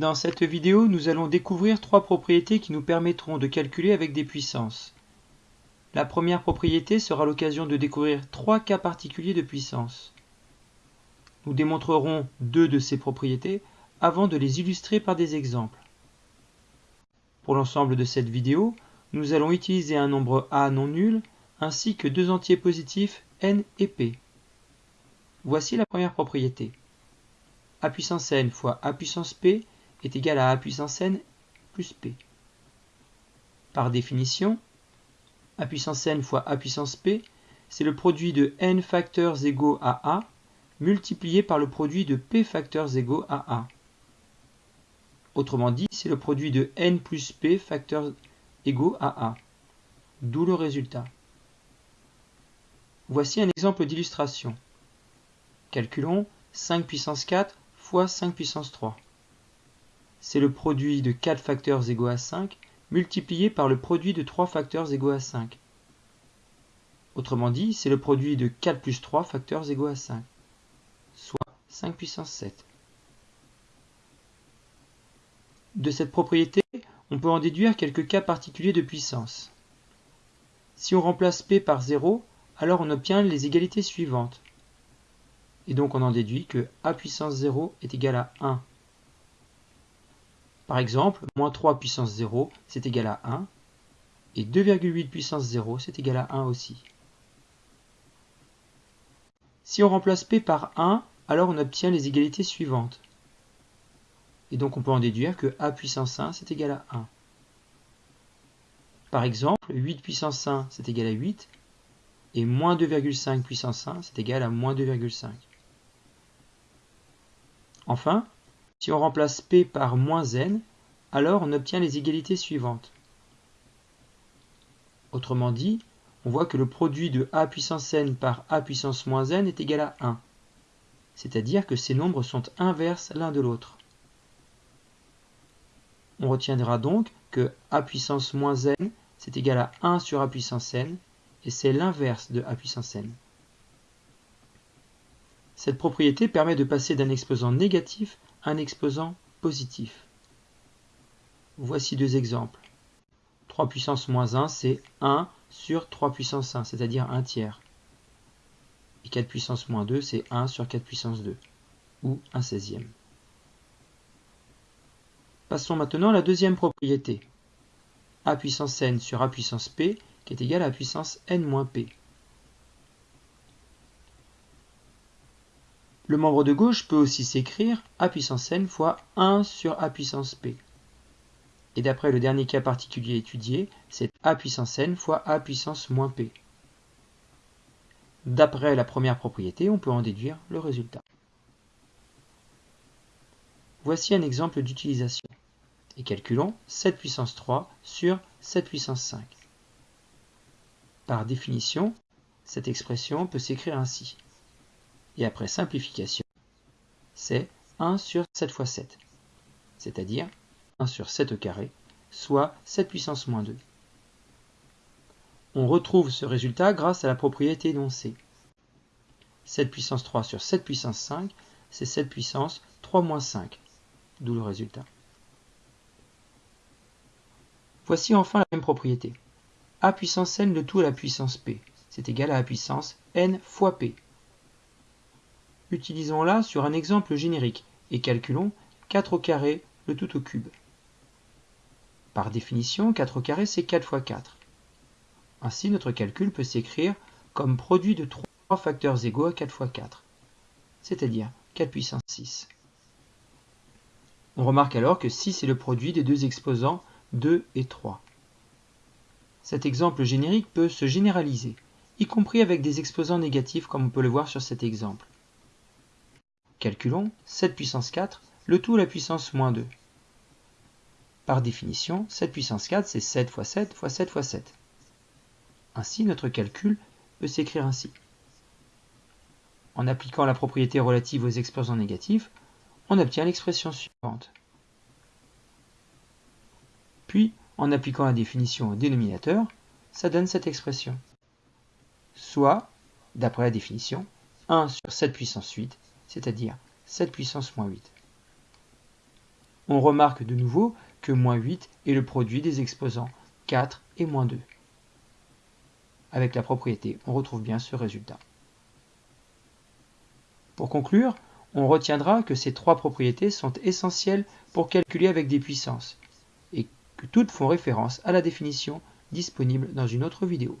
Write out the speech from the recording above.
Dans cette vidéo, nous allons découvrir trois propriétés qui nous permettront de calculer avec des puissances. La première propriété sera l'occasion de découvrir trois cas particuliers de puissance. Nous démontrerons deux de ces propriétés avant de les illustrer par des exemples. Pour l'ensemble de cette vidéo, nous allons utiliser un nombre a non nul ainsi que deux entiers positifs n et p. Voici la première propriété. a puissance n fois a puissance p est égal à a puissance n plus p. Par définition, a puissance n fois a puissance p, c'est le produit de n facteurs égaux à a multiplié par le produit de p facteurs égaux à a. Autrement dit, c'est le produit de n plus p facteurs égaux à a. D'où le résultat. Voici un exemple d'illustration. Calculons 5 puissance 4 fois 5 puissance 3 c'est le produit de 4 facteurs égaux à 5 multiplié par le produit de 3 facteurs égaux à 5. Autrement dit, c'est le produit de 4 plus 3 facteurs égaux à 5, soit 5 puissance 7. De cette propriété, on peut en déduire quelques cas particuliers de puissance. Si on remplace P par 0, alors on obtient les égalités suivantes. Et donc on en déduit que A puissance 0 est égal à 1 par exemple, moins 3 puissance 0, c'est égal à 1, et 2,8 puissance 0, c'est égal à 1 aussi. Si on remplace P par 1, alors on obtient les égalités suivantes. Et donc on peut en déduire que A puissance 1, c'est égal à 1. Par exemple, 8 puissance 1, c'est égal à 8, et moins 2,5 puissance 1, c'est égal à moins 2,5. Enfin, si on remplace P par moins n, alors on obtient les égalités suivantes. Autrement dit, on voit que le produit de a puissance n par a puissance moins n est égal à 1. C'est-à-dire que ces nombres sont inverses l'un de l'autre. On retiendra donc que a puissance moins n, c'est égal à 1 sur a puissance n, et c'est l'inverse de a puissance n. Cette propriété permet de passer d'un exposant négatif un exposant positif. Voici deux exemples. 3 puissance moins 1, c'est 1 sur 3 puissance 1, c'est-à-dire 1 tiers. Et 4 puissance moins 2, c'est 1 sur 4 puissance 2, ou 1 seizième. Passons maintenant à la deuxième propriété. a puissance n sur a puissance p, qui est égal à a puissance n moins p. Le membre de gauche peut aussi s'écrire a puissance n fois 1 sur a puissance p. Et d'après le dernier cas particulier étudié, c'est a puissance n fois a puissance moins p. D'après la première propriété, on peut en déduire le résultat. Voici un exemple d'utilisation. Et calculons 7 puissance 3 sur 7 puissance 5. Par définition, cette expression peut s'écrire ainsi et après simplification, c'est 1 sur 7 fois 7, c'est-à-dire 1 sur 7 au carré, soit 7 puissance moins 2. On retrouve ce résultat grâce à la propriété énoncée. 7 puissance 3 sur 7 puissance 5, c'est 7 puissance 3 moins 5, d'où le résultat. Voici enfin la même propriété. a puissance n le tout à la puissance p, c'est égal à a puissance n fois p, Utilisons-la sur un exemple générique et calculons 4 au carré le tout au cube. Par définition, 4 au carré c'est 4 fois 4. Ainsi, notre calcul peut s'écrire comme produit de 3 facteurs égaux à 4 fois 4, c'est-à-dire 4 puissance 6. On remarque alors que 6 est le produit des deux exposants 2 et 3. Cet exemple générique peut se généraliser, y compris avec des exposants négatifs comme on peut le voir sur cet exemple. Calculons 7 puissance 4, le tout à la puissance moins 2. Par définition, 7 puissance 4, c'est 7 fois 7 fois 7 fois 7. Ainsi, notre calcul peut s'écrire ainsi. En appliquant la propriété relative aux exposants négatifs, on obtient l'expression suivante. Puis, en appliquant la définition au dénominateur, ça donne cette expression. Soit, d'après la définition, 1 sur 7 puissance 8 c'est-à-dire 7 puissance moins 8. On remarque de nouveau que moins 8 est le produit des exposants 4 et moins 2. Avec la propriété, on retrouve bien ce résultat. Pour conclure, on retiendra que ces trois propriétés sont essentielles pour calculer avec des puissances, et que toutes font référence à la définition disponible dans une autre vidéo.